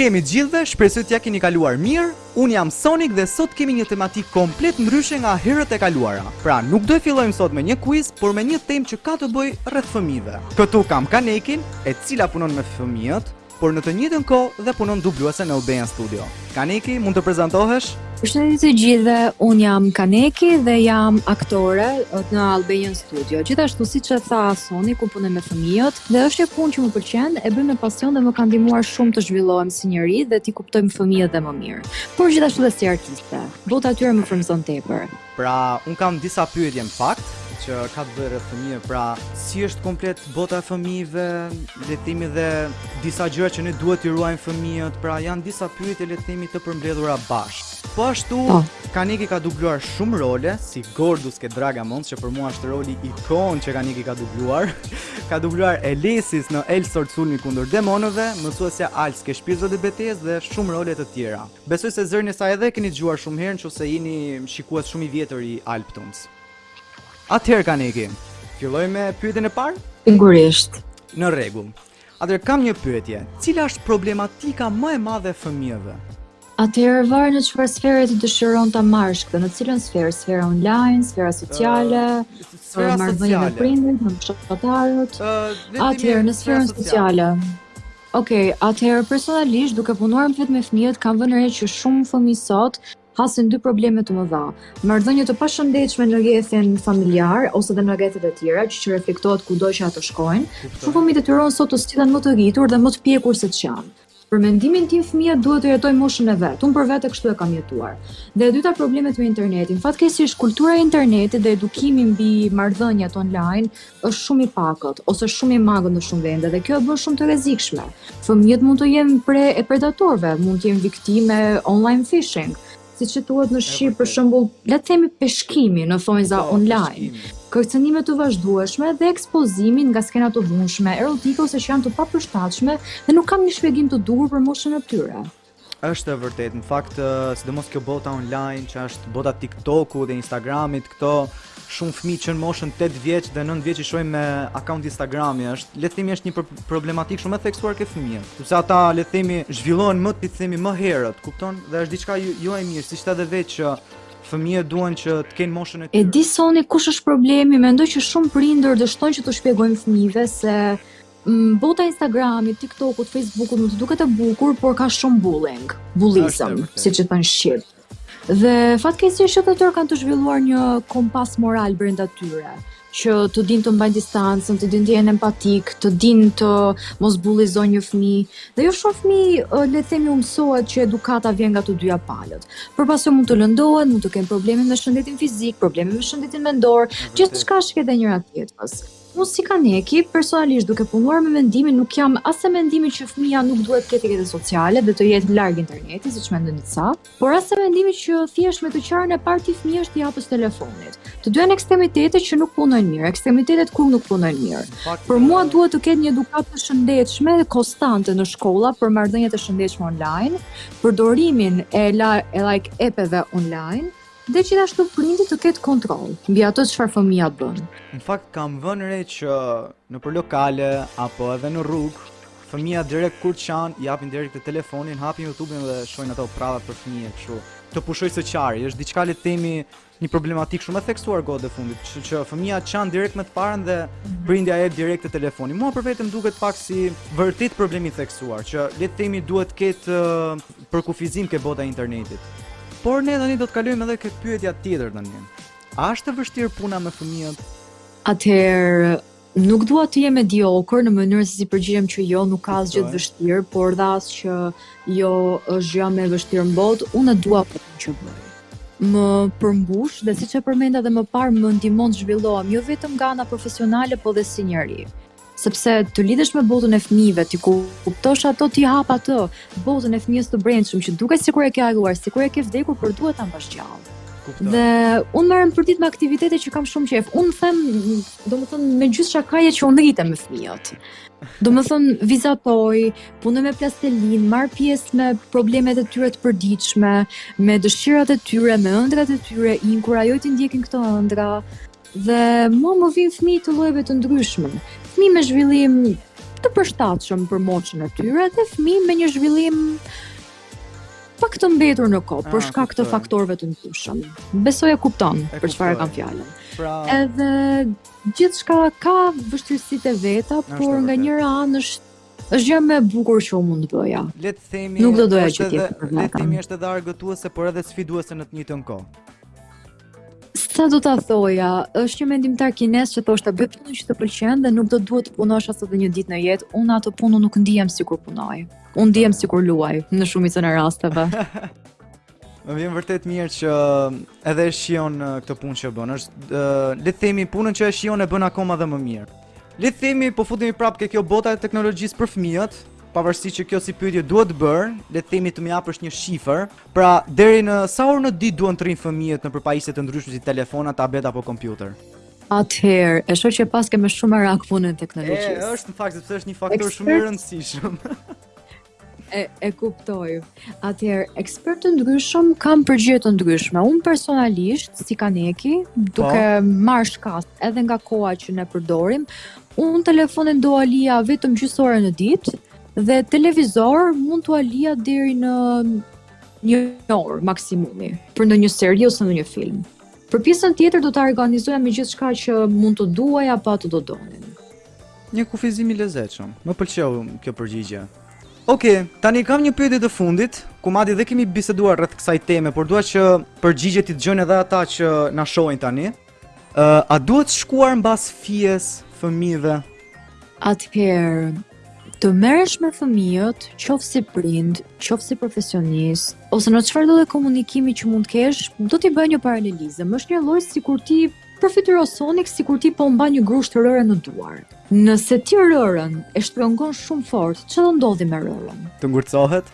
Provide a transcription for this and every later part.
kemi gjithëve, shpresoj t'ja keni kaluar mirë, unë jam Sonic dhe sot kemi një tematikë komplet ndryshe nga herët e kaluara. Pra, nuk do ta fillojmë sot me një quiz, por me një temë që ka të bëjë rreth fëmijëve. Këtu kam Kanekin, e cila punon me fëmijët, por në të njëjtën kohë dhe punon dubluese në Albanian Studio. Kaneki, mund të prezantohesh? Përshëndetje të gjithëve, unë jam Kaneki dhe jam aktore në Albanian Studio. Gjithashtu siç e tha Soniku, punoj me fëmijët, dhe është një punë që më pëlqen, e bëj me pasion dhe më ka ndihmuar shumë të zhvillohem si njeri dhe t'i kuptoj fëmijët dhe më mirë. Por gjithashtu dhe si artiste, bota e tyre më frymëzon tepër. Pra unë kam disa pyetje në fakt që ka të bëjë rreth fëmijëve, pra si është komplet bota e fëmijëve, le të themi dhe disa gjëra që ne duhet t'i ruajmë fëmijët, pra janë disa pyetje le të themi të përmbledhura bashkë. Po ashtu, Kaneki ka dubluar shumë role, si Gordus ke Dragamons, që për mua është roli ikonë që Kaneki ka dubluar. ka dubluar Elesis në Elsword sulmi kundër demonëve, mësuesja Alps ke shpirtët e betesë dhe shumë role të tjera. Besoj se zërin e saj edhe e keni dëgjuar shumë herë nëse jeni shikues shumë i vjetër i Albtoons. Atëherë Kaneki. Filloj me pyetjen e parë? Sigurisht. Në rregull. Atëherë kam një pyetje. Cila është problematika më e madhe e fëmijëve? Atëherë varet në çfarë sfere ti dëshiron ta marrësh këtë, në cilën sferë, sfera online, sfera sociale, uh, sfera marrëdhënie me prindin, me shoqatarët. Uh, Atëherë në sferën sociale. Ok, atëherë personalisht duke punuar vetë me fëmijët kam vënë re që shumë fëmijë sot hasin dy probleme të mëdha. Marrëdhënie të pashëndetshme në rrethin familjar ose dhe në rrethet e tjera, që që reflektohet kudo që ato shkojnë. Shumë fëmijë detyrohen sot të sillen më të rritur dhe më të pjekur se ç'janë. Për mendimin tim fëmija duhet të jetojë moshën e vet. Unë për vete kështu e kam jetuar. Dhe e dyta problemet me internetin. Fatkeqësisht kultura e internetit dhe edukimi mbi marrëdhëniet online është shumë i pakët ose shumë i mangët në shumë vende dhe kjo e bën shumë të rrezikshme. Fëmijët mund të jenë pre e predatorëve, mund të jenë viktime online phishing, siç thuhet në shqip, për shembull, le të themi peshkimi në thonjëza online, kërcënime të vazhdueshme dhe ekspozimin nga skena të dhunshme, erotike ose që janë të papërshtatshme dhe nuk kanë një shpjegim të duhur për moshën e tyre. Është e vërtetë. Në fakt, sidomos kjo bota online, që është bota TikTok-u dhe Instagram-it, këto shumë fëmijë që në moshën 8 vjeç dhe 9 vjeç i shohim me account Instagram-i, është le të themi është një problematikë shumë e theksuar ke fëmijët. Sepse ata le të themi zhvillohen le të themi më herët, kupton? Dhe është diçka jo, jo e mirë, siç the dhe vetë që fëmijët duan që të kenë moshën e tyre. E di Sonik kush është problemi, mendoj që shumë prindër dështojnë që t'u shpjegojnë fëmijëve se Bota e Instagramit, TikTokut, Facebookut mund të duket e bukur, por ka shumë bullying, bullizëm, siç i thonë shqip. Dhe fatkeqësisht jo të tërë kanë të zhvilluar një kompas moral brenda tyre, që të din të mbajnë distancën, të din të jenë empatik, të din të mos bullizojnë një fëmijë. Dhe jo shumë fëmijë le të themi u mësohet që edukata vjen nga të dyja palët. Por pastaj mund të lëndohet, mund të kenë probleme me shëndetin fizik, probleme me shëndetin mendor, gjithçka lidhet me njëra tjetrën. Unë si kam një ekip, personalisht duke punuar me fëmijë, nuk jam as e mendimit që fëmija nuk duhet të ketë rrjete sociale dhe të jetë larg internetit, siç mendojnë disa, por as e mendimit që thjesht me të qarën e parë të fëmijës t'i japësh telefonin. Të dyja janë ekstremitete që nuk punojnë mirë, ekstremitetet kurrë nuk punojnë mirë. Për mua duhet të ketë një edukatë të shëndetshme dhe konstante në shkolla për marrëdhëniet e shëndetshme online, përdorimin e, la, e like appeve online, Dhe gjithashtu prindi të ketë kontroll mbi atë çfarë fëmija bën. Në fakt kam vënë re që nëpër lokale apo edhe në rrugë fëmija direkt kur qan i japin direkt telefonin, hapin YouTube-in dhe shohin ato prallat për fëmijë që të pushojë së qari, është diçka le të themi një problematikë shumë e theksuar kohët e fundit, që, që fëmija qan direkt me të parën dhe mhm. prindi i jep direkt telefonin. Mua për vete më duket pak si vërtet problem i theksuar, që le të themi duhet të ketë Pak kufizim ke bota e internetit. Por ne tani do të kalojmë edhe ke pyetja tjetër tani. A është e vështirë puna me fëmijët? Atëherë, nuk dua të jem mediokër në mënyrën se si përgjigjem që jo, nuk ka asgjë të vështirë, por dhe as që jo është gjëja më e vështirë në botë, unë e dua punën që bëj më përmbush dhe siç e përmenda edhe më parë më ndihmon të zhvillohem jo vetëm nga ana profesionale por dhe si njeri. sepse të lidhesh me botën e fëmijëve, t'i kuptosh ato, të hap atë, botën e fëmijës të brendshëm që duket sikur e ke harruar, sikur e ke vdekur, por duhet ta mbash gjallë. Dhe unë merrem përditë me aktivitete që kam shumë qejf. Unë them, domethënë me gjysmë shakaje që unë rritem me fëmijët. Domethënë vizatoj, punoj me plastelin, marr pjesë me problemet e tyre të përditshme, me dëshirat e tyre, me ëndrrat e tyre, i inkurajoj t'i ndjekin këto ëndrra. Dhe mua më vijnë fëmijë të llojeve të ndryshme. Fëmijë me zhvillim të përshtatshëm për moshën e tyre dhe fëmijë me një zhvillim pak të mbetur në kohë për ah, shkak të faktorëve të ndryshëm. Besoj e kupton për çfarë kam fjalën. Pra, edhe gjithçka ka vështirësitë e veta, por nga njëra anë është është gjëja më e bukur që unë mund të bëja. Le të themi, nuk do doja që ti. Le të themi është edhe argëtuese, por edhe sfiduese në të njëjtën kohë. Sa do ta thoja, është një mendimtar kinez që thoshte bëj punën që të pëlqen dhe nuk do të duhet të punosh as edhe një ditë në jetë. Unë atë punë nuk ndihem sikur punoj. Unë ndihem sikur luaj në shumicën e rasteve. Më vjen vërtet mirë që um, edhe e shijon uh, këtë punë që bën. Është uh, le të themi punën që e shijon e bën akoma dhe më mirë. Le të themi po futemi prapë ke kjo bota e teknologjisë për fëmijët, pavarësisht që kjo si pyetje duhet bërë, le të themi të më japësh një shifër, Pra, deri në sa orë në ditë duan të rrinë fëmijët nëpër pajisje të ndryshme si telefona, tableta apo kompjuter? Atëherë, e shoh që paske shumë merak punën e teknologjisë. E, është në fakt sepse është një faktor shumë i rëndësishëm. e, e kuptoj. Atëherë, ekspertë të ndryshëm kanë përgjigje të ndryshme. Unë personalisht, si Kaneki, duke po. marrë shkas edhe nga koha që ne përdorim, unë telefonin do ua lija vetëm gjysmë ore në ditë, Dhe televizor mund t'ua lija deri në një orë maksimumi për ndonjë seri ose ndonjë film. Për pjesën tjetër do ta organizoja me gjithçka që mund të duaj apo ata do donin. Një kufizim i lezetshëm, më pëlqeu kjo përgjigje. Ok, tani kam një pyetje të fundit, ku madje dhe kemi biseduar rreth kësaj teme, por dua që përgjigjet t'i dëgjojnë edhe ata që na shohin tani. Uh, a duhet shkuar mbas fijes fëmijëve? Atëherë, të merresh me fëmijët, qoftë si prind, qoftë si profesionist, ose në çfarëdo lloj komunikimi që mund të kesh, do t'i bëj një paralelizëm. Është njëlloj sikur ti përfytyro Sonik sikur ti po mban një grusht rëre në duar. Nëse ti rërën e shtrëngon shumë fort, ça do ndodhi me rërën? Do ngurtësohet?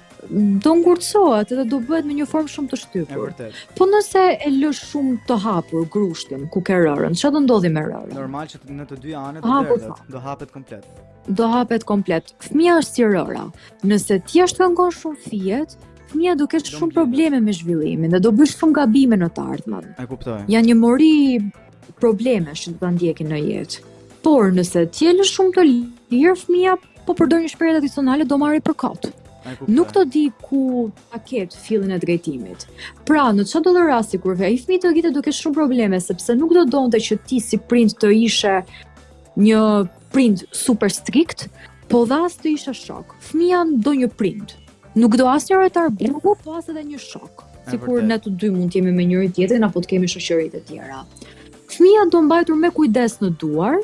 do ngurtësohet edhe do bëhet në një formë shumë të shtypur. Po nëse e lë shumë të hapur grushtin ku ke rërën, çfarë do ndodhi me rërën? Normal që në të dy anët do derdhet, do hapet komplet. Do hapet komplet. Fëmija është si rëra. Nëse ti ia shtrëngon shumë fijet, fëmija do ketë shumë probleme me zhvillimin dhe do bëjë shumë gabime në të ardhmen. E kuptoj. Janë një mori problemesh që do ta ndjekin në jetë. Por nëse ti e lë shumë të lirë fëmija, po përdor një shprehje tradicionale do marrë për kot. Nuk do di ku ta ketë fillin e drejtimit. Pra, në çdo lloj rasti kur ai fëmijë të rritet do ketë shumë probleme sepse nuk do donte që ti si prind të ishe një prind super strikt, po dhe as të ishe shok. Fëmija do një prind. Nuk do as një rojtar burgu, po as edhe një shok. Sikur ne të dy mund të jemi me njëri tjetrin apo të kemi shoqëri të tjera. Fëmija do mbajtur me kujdes në duar,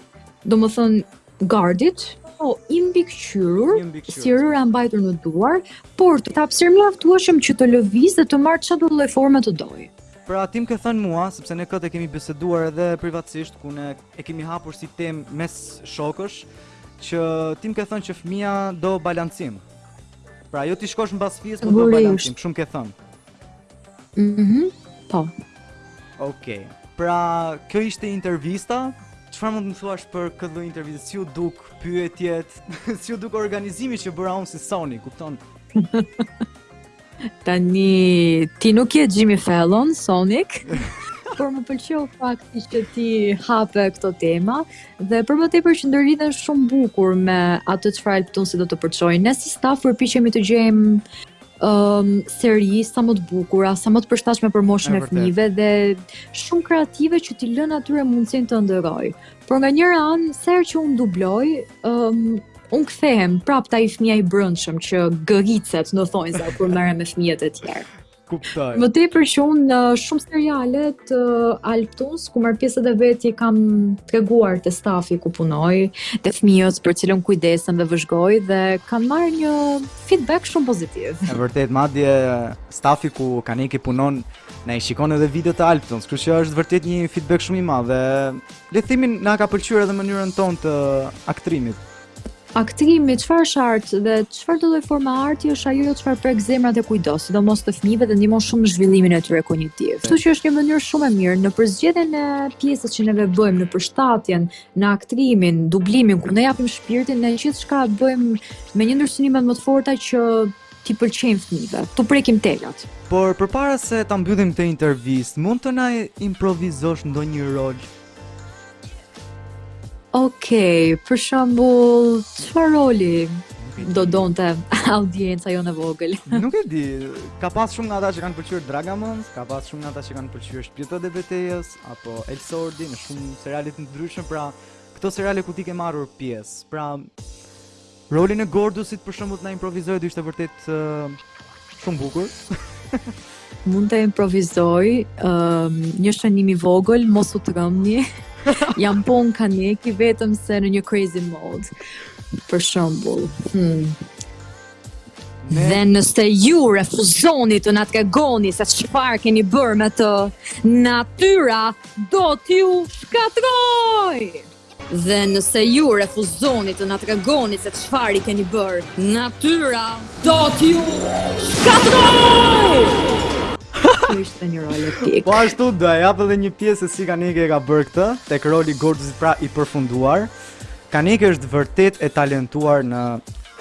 domethënë gardit, po i mbikëqyrur, si rëra mbajtur në duar, por të ketë hapësirë mjaftueshëm që të lëviz dhe të marrë çdo lloj forme të dojë. Pra ti më ke thënë mua, sepse ne këtë e kemi biseduar edhe privatësisht ku ne e kemi hapur si temë mes shokësh që ti më ke thënë që fëmia do balancim. Pra jo t'i shkosh mbas fëmijës po do balancim, shumë ke thënë. Mhm. Mm po. Okej. Pra kjo ishte intervista. Çfarë mund të më thuash për këtë lloj interviste? Si u duk pyetjet? si ju duk organizimi që bëra unë si Sonic, kupton? Tani, ti nuk je Jimmy Fallon, Sonic, por më pëlqeu fakti që ti hape këto tema dhe për më tepër që ndërlidhen shumë bukur me atë çfarë Albtoons do të përçojë. Ne si staf përpiqemi të gjejmë um, seri sa më të bukura, sa më të përshtatshme për moshën e fëmijëve dhe shumë kreative që t'i lënë atyre mundësinë të ëndërrojnë. Por nga njëra anë, sa herë që unë dubloj, um, Unë kthehem prap te ai fëmija i brendshëm që gërricet në thonj sa kur merrem me fëmijët e tjerë. Kuptoj. Më tepër që unë në shumë seriale të Albtoons, ku marr pjesë vetë i kam treguar te stafi ku punoj, te fëmijët për cilën kujdesem dhe vëzhgoj dhe kam marrë një feedback shumë pozitiv. Është e vërtetë, madje stafi ku Kaneki punon, na i shikon edhe videot e Albtoons, kështu që është vërtet një feedback shumë i madh dhe Le të themi na ka pëlqyer edhe mënyrën tonë të aktrimit. Aktrimi, çfarë është art dhe çfarëdolloj forme arti është ajo çfarë prek zemrat e kujtdo, sidomos të fëmijëve dhe ndihmon shumë zhvillimin e tyre kognitiv. Kështu që është një mënyrë shumë e mirë në përzgjedhjen e pjesës që neve bëjmë në përshtatjen, në aktrimin, dublimin ku ne japim shpirtin në gjithçka bëjmë me një ndërsynim më të fortë që t'i pëlqejmë fëmijëve, t'u prekim telat. Por përpara se ta mbyllim këtë intervistë, mund të na improvizosh ndonjë rol? Okej, për shembull, çfarë roli do donte audienca jonë e vogël? Nuk e di. Ka pas shumë nga ata që kanë pëlqyer Dragamons, ka pas shumë nga ata që kanë pëlqyer Shpirtrat e Betejës apo El Sordi në shumë seriale të ndryshme, pra këto seriale ku ti ke marrur pjesë. Pra Rolin e Gordusit për shembull të na improvizojë do ishte vërtet shumë bukur. Mund ta improvizoj um, një shënim i vogël, mos u trembni. Jam po unë Kaneki vetëm se në një crazy mode. Për shembull. Hmm. Dhe nëse ju refuzoni të na tregoni se çfarë keni bërë me të, natyra do t'ju shkatërrojë. Dhe nëse ju refuzoni të na tregoni se çfarë i keni bërë, natyra do t'ju shkatërrojë! Ky ishte një rol epik. Po ashtu do e jap edhe një pjesë se si Kaneki e ka bërë këtë tek roli Gordusit pra i përfunduar. Kaneki është vërtet e talentuar në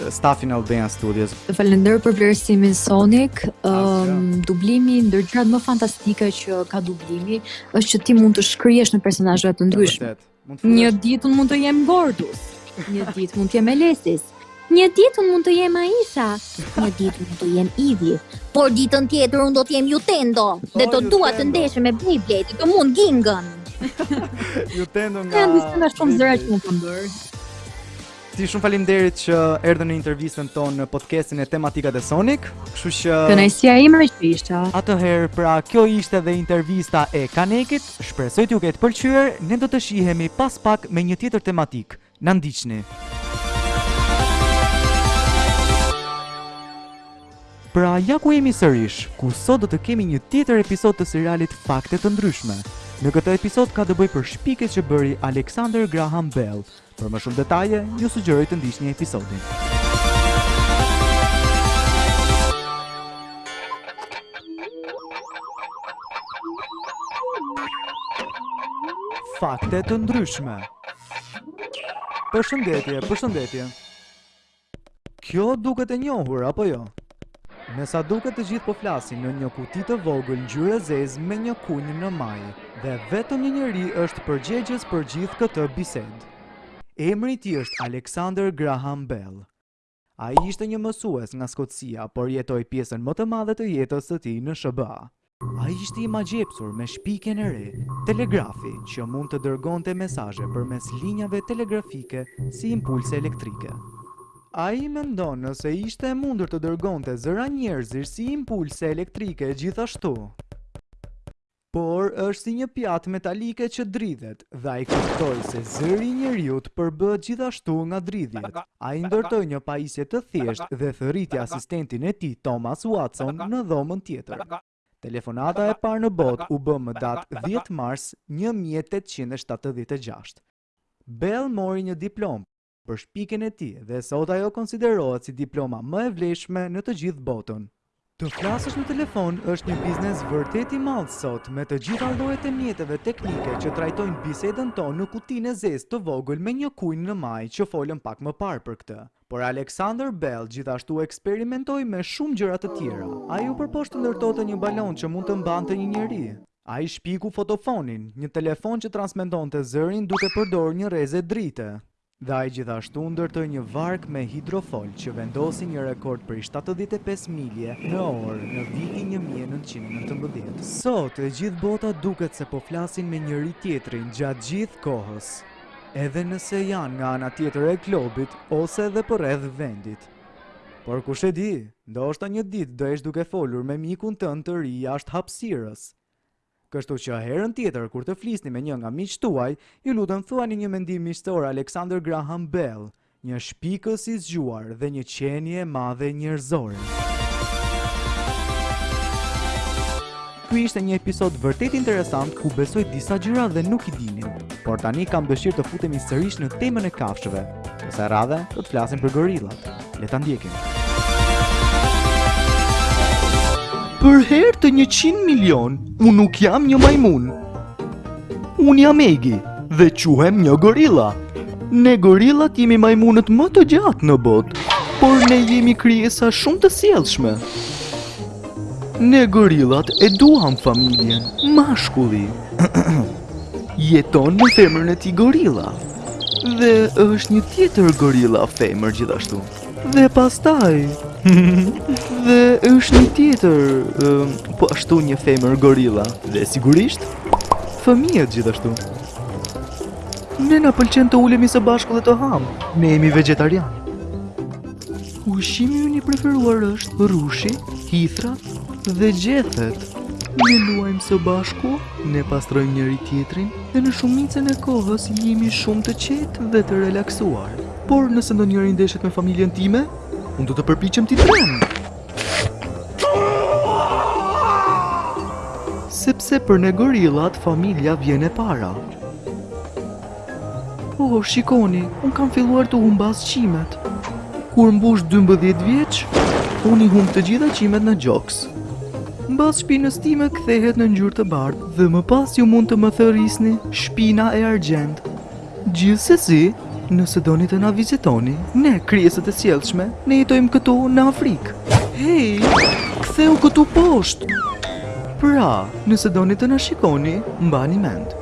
stafin e Albania Studios. Të falenderoj për vlerësimin Sonic. Um, dublimi ndër gjërat më fantastike që ka dublimi është që ti mund të shkrihesh në personazhe të ndryshme. Një ditë mund të jem Bordus, një ditë mund të jem Elesis, një ditë unë mund të jem Aisha, një ditë mund të jem Ivi, por ditën tjetër unë do të jem Jutendo dhe do dua të ndeshem me Beyblade, të mund Gingën. Jutendo nga Kam disa shumë zëra që mund të bëj. Shumë faleminderit që erdhët në intervistën tonë në podcastin e Tematikat e Sonik. Kështu që Kënaqësia ime është ishte. Atëherë, pra kjo ishte dhe intervista e Kanekit. Shpresoj t'ju ketë pëlqyer. Ne do të shihemi pas pak me një tjetër tematikë. Na ndiqni. Pra ja ku jemi sërish, ku sot do të kemi një tjetër episod të serialit Fakte të ndryshme. Në këtë episod ka të bëjë për shpikjet që bëri Alexander Graham Bell, Për më shumë detaje, ju sugjeroj të ndiqni episodin. fakte të ndryshme. Përshëndetje, përshëndetje. Kjo duket e njohur, apo jo? Me sa duket të gjithë po flasin në një kuti të vogël ngjyrë zezë me një kunj në majë dhe vetëm një njeri është përgjegjës për gjithë këtë bisedë. Emri i tij është Alexander Graham Bell. Ai ishte një mësues nga Skocia, por jetoi pjesën më të madhe të jetës së tij në SHBA. Ai ishte i magjepsur me shpikjen e re, telegrafi, që mund të dërgonte mesazhe përmes linjave telegrafike si impulse elektrike. Ai mendon nëse ishte e mundur të dërgonte zëra njerëzor si impulse elektrike gjithashtu. Por është si një pjatë metalike që dridhet dhe ai kuptoi se zëri i njeriut përbëhet gjithashtu nga dridhjet. Ai ndërtoi një pajisje të thjeshtë dhe thërriti asistentin e tij, Thomas Watson, në dhomën tjetër. Telefonata e parë në botë u bë më datë dhjetë mars një mijë e tetëqind e shtatëdhjetë e gjashtë. Bell mori një diplomë për shpikjen e tij dhe sot ajo konsiderohet si diploma më e vlefshme në të gjithë botën. Të flasësh në telefon është një biznes vërtet i madh sot, me të gjitha llojet e mjeteve teknike që trajtojnë bisedën tonë në kutinë e zezë të vogël me një kunj në majë që folëm pak më parë për këtë. Por Alexander Bell gjithashtu eksperimentoi me shumë gjëra të tjera. Ai u përpoq të ndërtonte një balonë që mund të mbante një njeri. Ai shpiku fotofonin, një telefon që transmetonte zërin duke përdorur një rreze drite. Dhe ai gjithashtu ndërtoi një varkë me hidrofol që vendosi një rekord prej shtatëdhjetë e pesë milje në orë në vitin një mijë e nëntëqind e nëntëmbëdhjetë. Sot, e gjithë bota duket se po flasin me njëri-tjetrin gjatë gjithë kohës, edhe nëse janë nga ana tjetër e globit ose edhe përreth vendit. Por kush e di, ndoshta një ditë do jesh duke folur me mikun tënd të ri jashtë hapësirës, Kështu që herën tjetër kur të flisni me një nga miqtë tuaj, ju lutem thuani një mendim miqësor Alexander Graham Bell, një shpikës i zgjuar dhe një qenie e madhe njerëzore. Ky ishte një episod vërtet interesant ku besoj disa gjëra dhe nuk i dinim, por tani kam dëshirë të futemi sërish në temën e kafshëve. Kësaj radhe do të flasim për gorillat. Le ta ndjekim. Për herë të 100 milion, unë nuk jam një majmun. Unë jam Egi dhe quhem një gorilla. Ne gorillat jemi majmunët më të gjatë në botë, por ne jemi krijesa shumë të sjellshme. Ne gorillat e duam familjen, mashkulli. Jeton me femrën e tij gorilla Dhe është një tjetër gorilla femër gjithashtu Dhe pastaj Dhe është një tjetër Po ashtu një femër gorilla Dhe sigurisht Fëmijët gjithashtu Ne na pëlqen të ulemi së bashku dhe të hamë Ne jemi vegjetarianë Ushqimi ynë i preferuar është rrushi, hithra dhe gjethet. Ne luajmë së bashku, ne pastrojmë njëri-tjetrin dhe në shumicën e kohës jemi shumë të qetë dhe të relaksuar. Por nëse ndonjëri ndeshet me familjen time, unë do të përpiqem t'i tremb. Sepse për ne gorillat, familja vjen e para. Oh, shikoni, unë kam filluar të humbas qimet. Kur mbush 12 vjeç, unë i humb të gjitha qimet në gjoks. Mbas shpinës time kthehet në ngjyrë të bardhë dhe më pas ju mund të më thërrisni shpina e argjendtë. Gjithsesi, nëse doni të na vizitoni, ne krijesat e sjellshme, ne jetojmë këtu në Afrikë. Hej, kthehu këtu poshtë. Pra, nëse doni të na shikoni, mbani mend.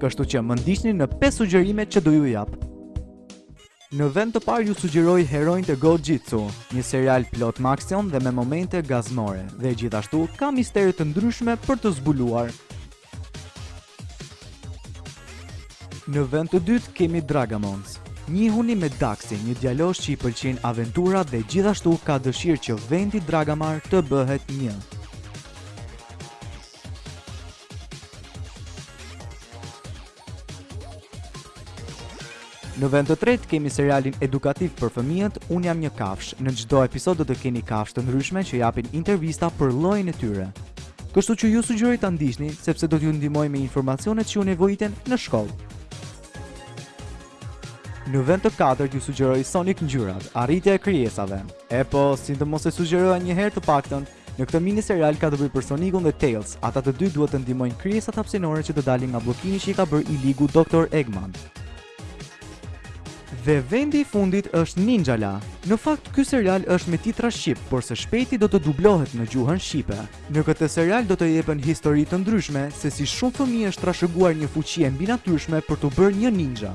Kështu që më ndiqni në 5 sugjerime që do ju jap. Në vend të parë ju sugjeroj Heronjtë e Go Jitsu, një serial plot me aksion dhe me momente gazmore, dhe gjithashtu ka mistere të ndryshme për të zbuluar. Në vend të dytë kemi Dragamons. Njihuni me Daxi, një djalosh që i pëlqen aventura dhe gjithashtu ka dëshirë që vendi Dragamar të bëhet një. Në vend të tretë kemi serialin edukativ për fëmijët Unë jam një kafshë. Në çdo episod do të keni kafshë të ndryshme që japin intervista për llojin e tyre. Kështu që ju sugjeroj ta ndiqni sepse do t'ju ndihmojë me informacionet që ju nevojiten në shkollë. Në vend të katërt ju sugjeroj Sonic ngjyrat, arritja e krijesave. E po, si të mos e sugjeroja një herë të paktën, Në këtë mini serial ka të bëjë për Sonikun dhe Tails, ata të dy duhet të ndihmojnë krijesat hapësinore që të dalin nga bllokimi që i ka bërë i ligu Doktor Eggman. Dhe vendi i fundit është Ninja La. Në fakt ky serial është me titra shqip, por së shpejti do të dublohet në gjuhën shqipe. Në këtë serial do të jepen histori të ndryshme se si shumë fëmijë është trashëguar një fuqi e mbinatyrshme për t'u bërë një ninja.